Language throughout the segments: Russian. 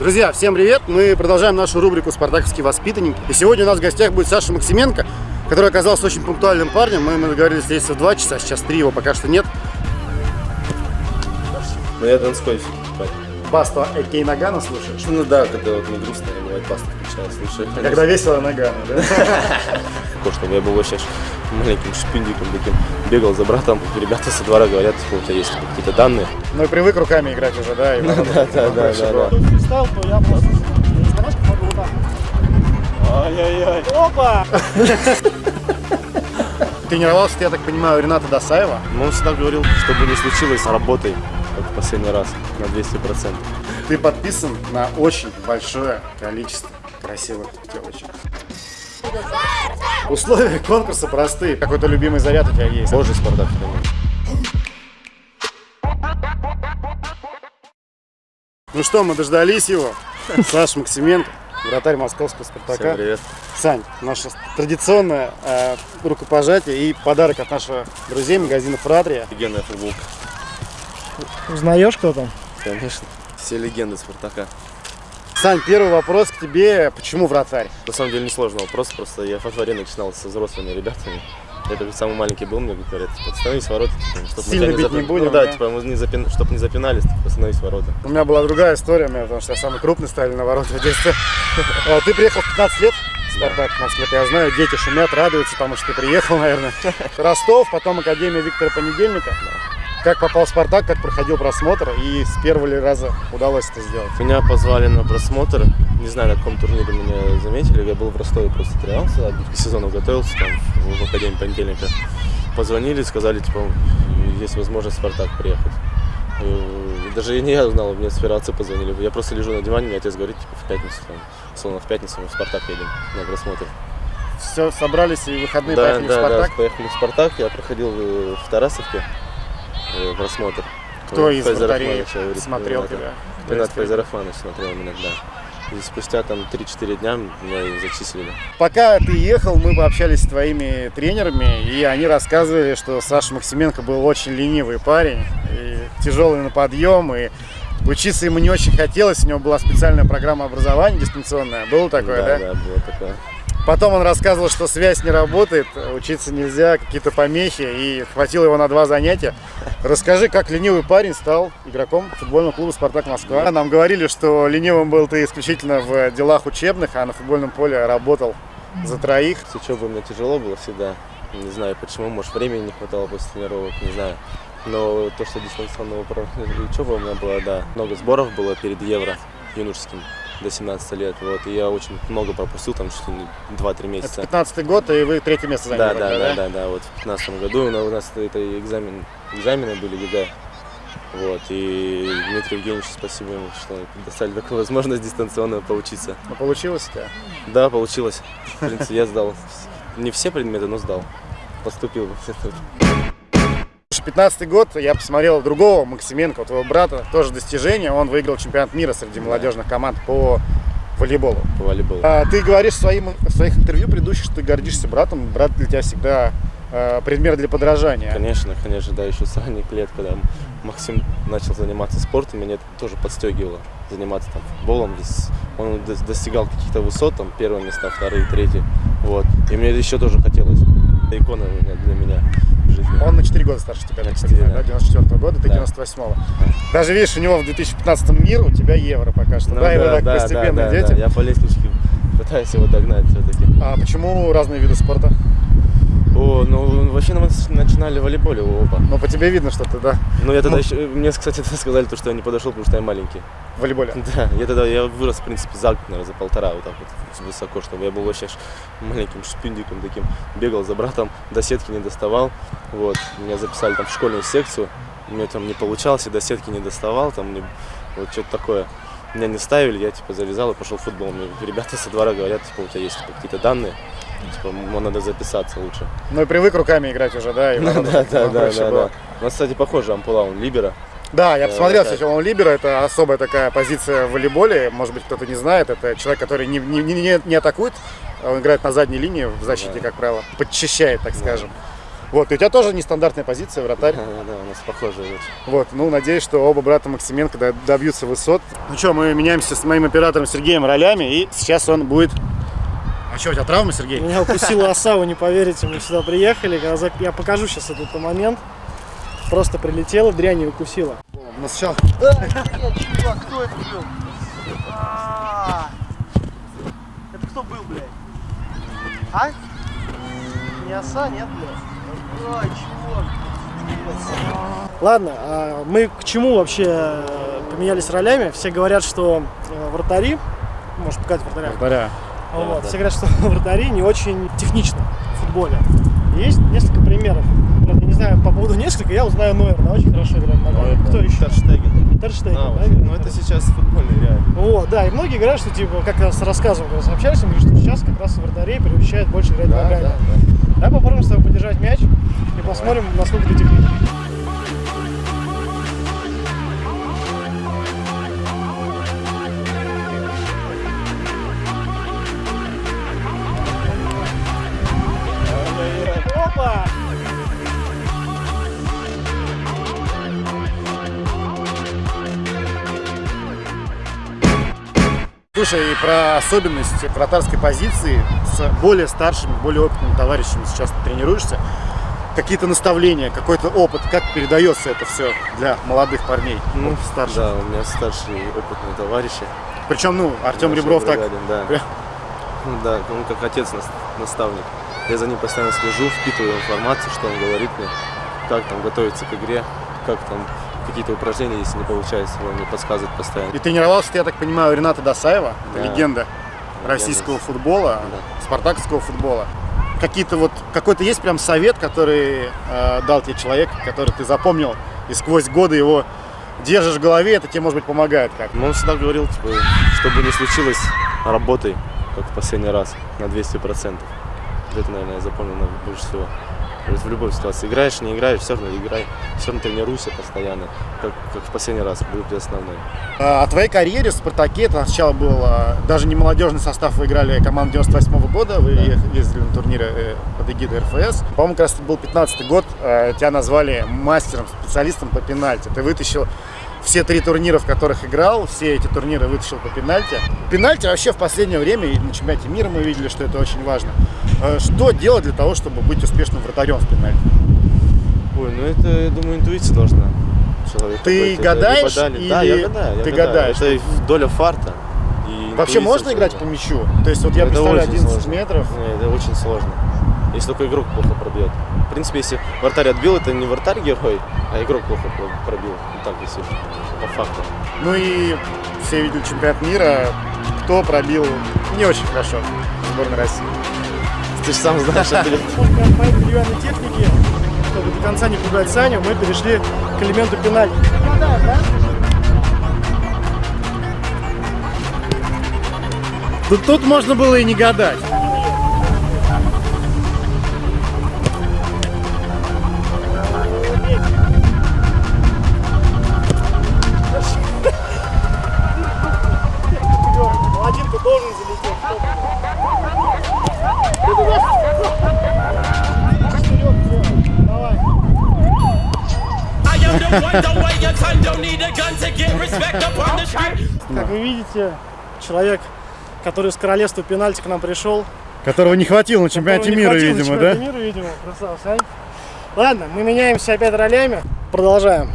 Друзья, всем привет! Мы продолжаем нашу рубрику «Спартаковский воспитанник». И сегодня у нас в гостях будет Саша Максименко, который оказался очень пунктуальным парнем. Мы, мы договорились встретиться в 2 часа, сейчас 3, его пока что нет. Ну я Донской парень. Басту Экей Нагана слушаешь? Ну да, когда вот мне грустно, я бывает пасту включаю, слушаю. Когда весело Нагана, да? Что я был вообще маленьким шпиндиком таким, бегал за братом, ребята со двора говорят, типа, у тебя есть какие-то данные. Ну и привык руками играть уже, да? и Да, да, да, да, да. Встал, то я просто... Ай-яй-яй. Опа! Тренировался, ты, я так понимаю, у Рената Досаева. Но он всегда говорил, что бы ни случилось, работай, как в последний раз, на 200%. Ты подписан на очень большое количество красивых девочек. Условия конкурса простые. Какой-то любимый заряд у тебя есть. Божий Спартак, конечно. Ну что, мы дождались его. Саша Максименко, вратарь московского Спартака. Всем привет. Сань, наше традиционное э, рукопожатие и подарок от наших друзей магазина Фратрия. Легенда футболка. Узнаешь, кто там? Конечно. Все легенды Спартака. Сань, первый вопрос к тебе. Почему вратарь? На самом деле несложный вопрос, просто я во дворе начинал со взрослыми ребятами. Я как самый маленький был, мне говорят, типа, становись в ворота, типа, чтобы Сильно мы тебя бить не запи- будем, Ну да, да? типа, мы не запин... чтобы не запинались, типа, становись в ворота. У меня была другая история, меня, потому что я самый крупный ставили на ворота в детстве. А, Ты приехал в 15 лет? в Спартак, 15 лет. Я знаю, дети шумят, радуются, потому что ты приехал, наверное. Ростов, потом Академия Виктора Понедельника. Как попал в Спартак, как проходил просмотр и с первого ли раза удалось это сделать? Меня позвали на просмотр, не знаю, на каком турнире меня заметили, я был в Ростове, просто тренировался, к сезону готовился там в Академии Понедельника. Позвонили, сказали, типа, есть возможность в Спартак приехать. И даже не я узнал, мне с федерации позвонили. Я просто лежу на диване, мне отец говорит, типа, в пятницу, там, словно в пятницу мы в Спартак едем на просмотр. Все, собрались и выходные да, поехали да, в Спартак. да, поехали в Спартак, я проходил э, в Тарасовке просмотр. Кто Э, из Файзер вратарей смотрел тебя? Кто Ренат из Файзер Рахманович смотрел меня, да. И спустя там 3-4 дня меня и зачислили. Пока ты ехал, мы пообщались с твоими тренерами, и они рассказывали, что Саша Максименко был очень ленивый парень, и тяжелый на подъем, и учиться ему не очень хотелось, у него была специальная программа образования дистанционная, было такое, да? да, да, было такое. Потом он рассказывал, что связь не работает, учиться нельзя, какие-то помехи, и хватило его на два занятия. Расскажи, как ленивый парень стал игроком футбольного клуба «Спартак Москва». Нам говорили, что ленивым был ты исключительно в делах учебных, а на футбольном поле работал за троих. С учебой мне тяжело было всегда. Не знаю почему, может времени не хватало после тренировок, не знаю. Но то, что дистанционного учеба у меня была, да, много сборов было перед Евро юношеским до 17 лет. Вот, и я очень много пропустил, там чуть ли не 2-3 Это месяца. 15 год, и вы третье место заняли. Да, да, да, да, да. Вот в 15 году у нас- у нас это экзамен, экзамены были ЕГЭ. Вот, и Дмитрию Евгеньевичу спасибо ему, что предоставили такую возможность дистанционно поучиться. Ну, получилось у тебя? Да, получилось. В принципе, я сдал не все предметы, но сдал. Поступил в институт. 15 год, я посмотрел другого Максименко, твоего брата, тоже достижение. Он выиграл чемпионат мира среди молодежных команд по волейболу. по волейболу. А, ты говоришь в, своим, в своих интервью предыдущих, что ты гордишься братом. Брат для тебя всегда э, пример для подражания. Конечно, конечно, да, еще с ранних лет, когда Максим начал заниматься спортом, меня это тоже подстегивало заниматься там футболом. Он дос- достигал каких-то высот, там первые места, вторые, третьи. Вот. И мне это еще тоже хотелось. Это икона для меня. Он на 4 года старше тебя, На так четыре, понимаю, да? да. 94 года, ты Да. 98-го. Даже видишь, у него в 2015 мир, у тебя евро пока что, Ну да, и вы так постепенно да, идете. да, я по лестничке пытаюсь его догнать все-таки. А почему разные виды спорта? О, ну вообще мы начинали в волейболе оба. Ну, по тебе видно, что ты, да, Ну я тогда Ну. еще, мне, кстати, сказали, то, что я не подошел, потому что я маленький. в волейболе. Да, я тогда я вырос, в принципе, за наверное, за полтора, вот так вот высоко, чтобы я был вообще маленьким шпиндиком таким, бегал за братом, до сетки не доставал, вот, меня записали там в школьную секцию, у меня там не получалось, и до сетки не доставал, там мне вот что-то такое. Меня не ставили, я типа завязал и пошел в футбол. Мне ребята со двора говорят, типа, у тебя есть типа, какие-то данные, типа, надо записаться лучше. Ну и привык руками играть уже, да? И Да, да, да, да, да, да. У нас, кстати, похоже, ампула, он либера. Да, я Да, посмотрел, кстати, он либера, это особая такая позиция в волейболе, может быть, кто-то не знает, это человек, который не, не, не, не атакует, он играет на задней линии в защите, Да. как правило, подчищает, так скажем. Вот, и у тебя тоже нестандартная позиция, вратарь. Да, у нас похожие очень. Вот, ну, надеюсь, что оба брата Максименко до- добьются высот. Ну что, мы меняемся с моим оператором Сергеем ролями, и сейчас он будет... А что, у тебя травма, Сергей? Меня укусила оса, вы не поверите, мы сюда приехали. Я покажу сейчас этот момент. Просто прилетела, дрянь и укусила. Ну, сначала... Нет, чувак, кто это был? А, Это кто был, блядь? А? Не оса, нет, блядь? Ой, чувак. Ладно, а мы к чему вообще э, поменялись ролями? Все говорят, что э, вратари, может показать вратаря, Вратаря. Вот, да. Все говорят, что вратари не очень технично в футболе. Есть несколько примеров. Правда, я не знаю по поводу несколько, я узнаю Нойер, да, очень хорошо играет на ногах. Кто еще? Терштеген. Терштеген, Да, да, ну это сейчас футбольный реально. Вот, да, и многие говорят, что типа, как раз рассказывал, когда общались, он говорит, что сейчас как раз вратарей приучают больше играть Да, ногами. да, да. Давай попробуем с тобой подержать мяч и посмотрим, насколько ты техничный. Слушай, и про особенности вратарской позиции с более старшими, более опытными товарищами сейчас ты тренируешься. Какие-то наставления, какой-то опыт, как передается это все для молодых парней, Ну, старших. Да, у меня старшие опытные товарищи. Причем, ну, Артем Ребров так бригадин, да. Прям. Ну Да, он как отец нас- наставник. Я за ним постоянно слежу, впитываю информацию, что он говорит мне, как там готовиться к игре, как там какие-то упражнения, если не получается, он мне подсказывает постоянно. И тренировался, ты, я так понимаю, Рената Досаева, Да. легенда российского футбола, Да. спартаковского футбола. Какие-то вот, какой-то есть прям совет, который э, дал тебе человек, который ты запомнил, и сквозь годы его держишь в голове, это тебе, может быть, помогает как Но он всегда говорил, типа, что бы ни случилось, работай, как в последний раз, на 200%. Вот Это, наверное, я запомнил больше всего. То есть в любой ситуации. Играешь, не играешь, все равно играй. Все равно тренируйся постоянно, как, как в последний раз, будет основной. А, О твоей карьере в «Спартаке» это сначала был даже не молодежный состав, вы играли команду 98 года, вы е- ездили на турниры э, под эгидой РФС. По-моему, как раз это был 15 год, а, тебя назвали мастером, специалистом по пенальти. Ты вытащил все три турнира, в которых играл, все эти турниры вытащил по пенальти. Пенальти вообще в последнее время, и на чемпионате мира мы видели, что это очень важно. А, Что делать для того, чтобы быть успешным вратарем в пенальти? Ой, ну это, я думаю, интуиция должна. Человек Ты гадаешь дали- Да, или я гадаю. я ты гадаю. гадаешь? Это доля фарта. Вообще можно играть по мячу? То есть вот я Это представляю очень 11 сложно. метров, Не, это очень сложно. Если только игрок плохо пробьет. В принципе, если вратарь отбил, это не вратарь герой, а игрок плохо про- пробил. Ну так, если по факту. Ну и все видели чемпионат мира, кто пробил не очень хорошо в сборной России. Ты же сам знаешь, это Немножко от моей деревянной техники, чтобы до конца не пугать Саню, мы перешли к элементу пенальти. Тут, тут можно было и не гадать. Как вы видите, человек, который из королевства пенальти к нам пришел. Которого не хватило на чемпионате мира, хватило на видимо, чемпионате да? мира, видимо. Красава, Сань. Ладно, мы меняемся опять ролями. Продолжаем.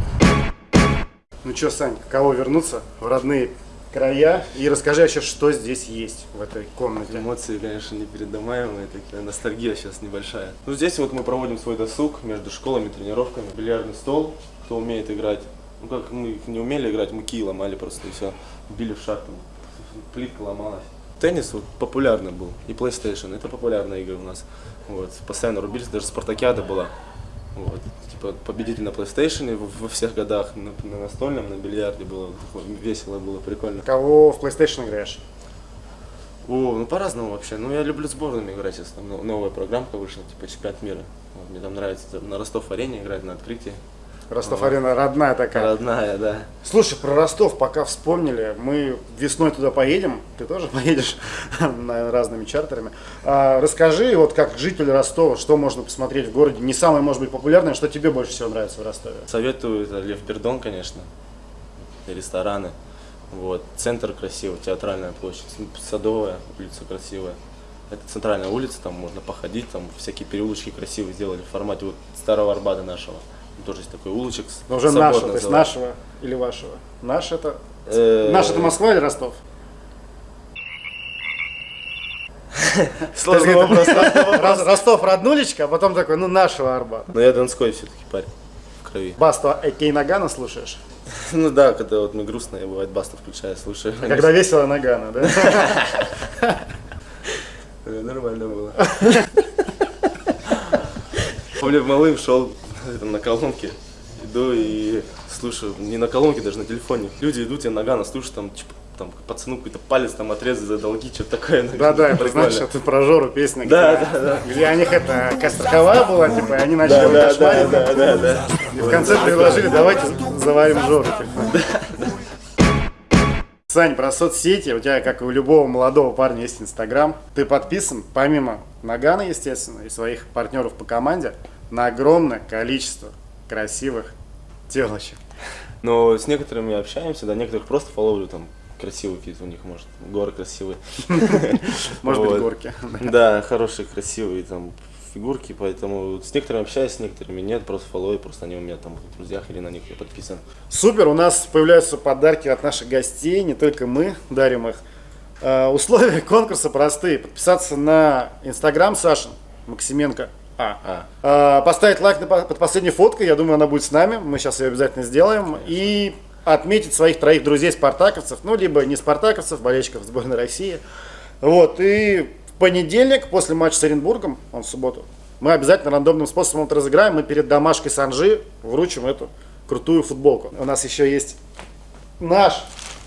Ну что, Сань, каково вернуться в родные края? И расскажи вообще, что здесь есть в этой комнате. Эмоции, конечно, непередаваемые, такая ностальгия сейчас небольшая. Ну, здесь вот мы проводим свой досуг между школами, тренировками. Бильярдный стол, кто умеет играть. Ну, как мы не умели играть, мы кии ломали просто и все. Били в шар, там, плитка ломалась. Теннис вот популярный был, и PlayStation, это популярная игра у нас. Вот, постоянно рубились, даже спартакиада была. Вот, типа победитель на PlayStation во, всех годах, на, на настольном, на бильярде было весело, было прикольно. Кого в PlayStation играешь? О, ну по-разному вообще. Ну я люблю сборными играть, сейчас там но- новая программка вышла, типа чемпионат мира. Вот, мне там нравится там на Ростов-арене играть на открытии. Ростов-Арена родная такая. Родная, да. Слушай, про Ростов пока вспомнили, мы весной туда поедем, ты тоже поедешь наверное, разными чартерами. А, расскажи, вот как житель Ростова, что можно посмотреть в городе, не самое, может быть, популярное, что тебе больше всего нравится в Ростове? Советую это Лев Пердон, конечно. И рестораны. Вот. Центр красивый, театральная площадь, Садовая улица красивая. Это центральная улица, там можно походить, там всякие переулочки красивые сделали в формате вот старого Арбата нашего. Там тоже есть такой улочек. Но уже собор нашего, то есть нашего или вашего? Наш это... Э, Наш это Москва или Ростов? Сложный вопрос. Ростов роднулечка, а потом такой, ну нашего Арбата. Но я донской все-таки парень в крови. Басту Экей Нагана слушаешь? Ну да, когда вот мне грустно, я бывает баста включаю, слушаю. А Когда весело Нагана, да? Нормально было. Помню, малым шел это, на колонке, иду и слушаю, не на колонке, даже на телефоне. Люди идут, я нагана слушаю, там, типа, там пацану какой-то палец там отрезать за долги, что-то такое. Да-да, это знаешь, это про Жору песня. Да, где- да, да. Где у них это страховая была, типа, и они начали Да, его да, да, кошмарить. да, да, да. И в конце предложили, давайте заварим Жору. типа. Сань, про соцсети, у тебя, как и у любого молодого парня, есть Инстаграм. Ты подписан, помимо Нагана, естественно, и своих партнеров по команде, на огромное количество красивых телочек. Но с некоторыми общаемся, да, некоторых просто фолловлю, там, красивые какие-то у них, может, горы красивые. Может быть, горки. Да, хорошие, красивые там фигурки, поэтому с некоторыми общаюсь, с некоторыми нет, просто фолловы, просто они у меня там в друзьях или на них я подписан. Супер, у нас появляются подарки от наших гостей, не только мы дарим их. Э, Условия конкурса простые. Подписаться на Инстаграм Сашин Максименко А. А, Э, Поставить лайк на по- под последней фоткой, я думаю, она будет с нами, мы сейчас ее обязательно сделаем. И отметить своих троих друзей спартаковцев, ну, либо не спартаковцев, болельщиков сборной России. Вот, и в понедельник, после матча с Оренбургом, он в субботу, мы обязательно рандомным способом это разыграем, мы перед домашкой Санжи вручим эту крутую футболку. У нас еще есть наш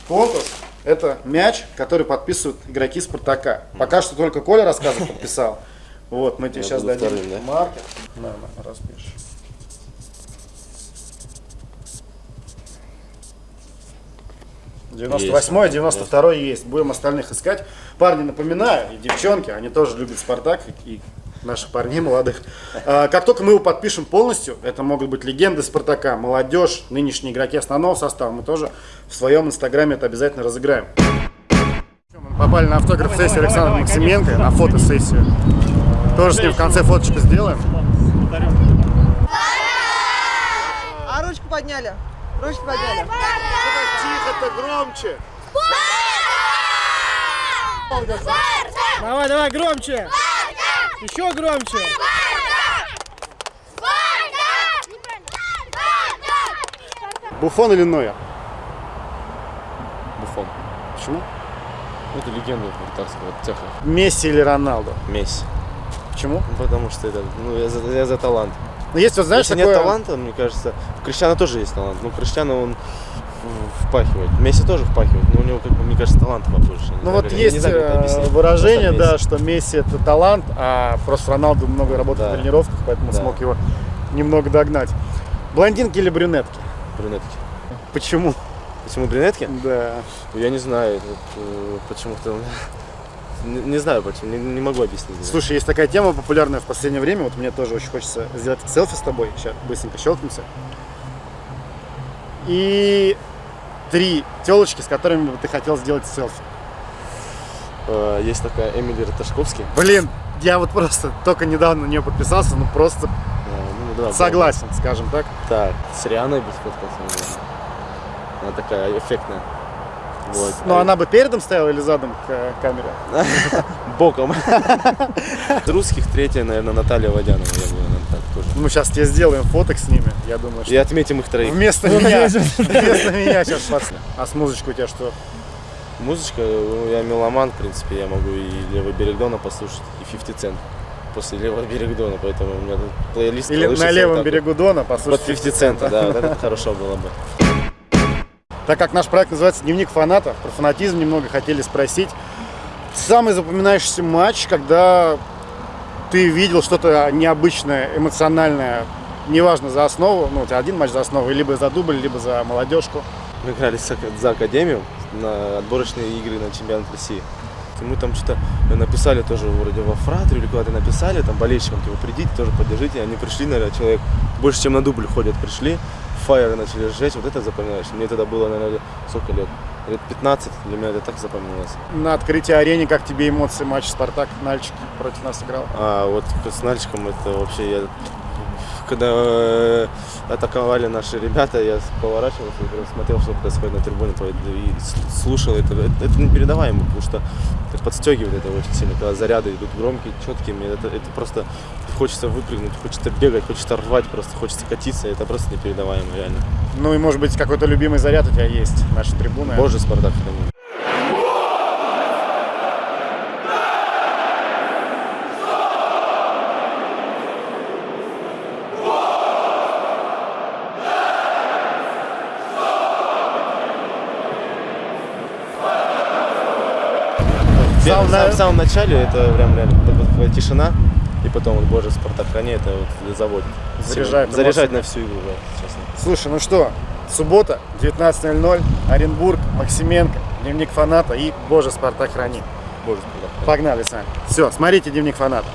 конкурс, это мяч, который подписывают игроки Спартака. Пока что только Коля рассказов подписал. Вот, мы тебе Я сейчас дадим вторым, да? маркер. На, распишешь. Есть. 98 92 есть. Будем остальных искать. Парни, напоминаю, и девчонки, они тоже любят Спартак, и наших парней молодых. А, Как только мы его подпишем полностью, это могут быть легенды Спартака, молодежь, нынешние игроки основного состава, мы тоже в своем инстаграме это обязательно разыграем. Мы попали на автограф-сессию Александра давай, Максименко, конечно, на фотосессию. Тоже с ним в конце фоточку сделаем. А ручку подняли. Ручку подняли. Тихо-то громче! Давай, давай, громче. Еще громче. Буфон или Нойер? Буфон. Почему? Ну, Это легенда вратарского цеха. Месси или Роналду? Месси. Почему? Ну, потому что это, ну, я за, я за талант. Ну, есть вот, знаешь, Если такое... нет таланта, мне кажется, у Криштиана тоже есть талант. Ну, Криштиану он впахивает. Месси тоже впахивает, но у него, как бы, мне кажется, таланта побольше. Ну знаю, вот не есть знаю, э, выражение, да, что Месси это талант, а просто Роналду много работает Да. в тренировках, поэтому Да. смог его немного догнать. Блондинки или брюнетки? Брюнетки. Почему? Почему брюнетки? Да. Я не знаю, э, почему-то... Не, не знаю почему, не, не могу объяснить. Слушай, есть такая тема популярная в последнее время, вот мне тоже очень хочется сделать селфи с тобой, сейчас быстренько щелкнемся. И три телочки, с которыми бы ты хотел сделать селфи. Э, Есть такая Эмили Раташковский. Блин, я вот просто только недавно на нее подписался, ну просто Э, ну, да, согласен, скажем так. Так, с Рианой сфоткался, наверное. Она такая эффектная. Вот. Но А она бы передом стояла или задом к э, камере? боком. Из русских третья, наверное, Наталья Водянова. Я бы, наверное, так тоже. Мы сейчас тебе сделаем фоток с ними, я думаю, что И отметим их троих. вместо меня, вместо меня сейчас пацаны. А с музычкой у тебя что? Музычка, ну, я меломан, в принципе, я могу и Левый берег Дона послушать, и 50 Cent после Левого берега Дона, поэтому у меня тут плейлист Или на левом берегу Дона, Под послушай. 50 центов, да, вот это хорошо было бы. Так как наш проект называется «Дневник фаната», про фанатизм немного хотели спросить. Самый запоминающийся матч, когда ты видел что-то необычное, эмоциональное неважно за основу, ну, у тебя один матч за основу, либо за дубль, либо за молодежку. Мы играли за Академию на отборочные игры на чемпионат России. И мы там что-то написали тоже вроде во фратру или куда-то написали, там болельщикам, типа, придите, тоже поддержите. Они пришли, наверное, человек больше, чем на дубль ходят, пришли, фаеры начали сжечь, вот это запоминаешь. Мне тогда было, наверное, сколько лет? Лет 15, для меня это так запомнилось. На открытии арене, как тебе эмоции матча Спартак Нальчик против нас играл? А вот с Нальчиком это вообще я когда э, атаковали наши ребята, я поворачивался смотрел, что происходит на трибуне, и слушал это. Это, это непередаваемо, потому что это подстегивает это очень сильно, когда заряды идут громкие, четкие, мне это, это просто хочется выпрыгнуть, хочется бегать, хочется рвать, просто хочется катиться, это просто непередаваемо, реально. Ну и может быть какой-то любимый заряд у тебя есть, наши трибуны. Боже, Спартак, храни. Самом В на- самом, в самом начале это прям реально тишина, и потом вот Боже, Спартак, храни, это вот заводит. Заряжает Заряжает на всю игру, да, честно. Слушай, ну что, суббота, 19.00, Оренбург, Максименко, Дневник фаната и, боже, Спартак храни. Боже, Спартак. Погнали с вами. Все, смотрите Дневник фаната.